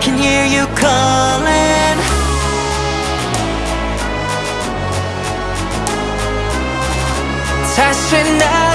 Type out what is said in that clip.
can hear you calling. 다시 나를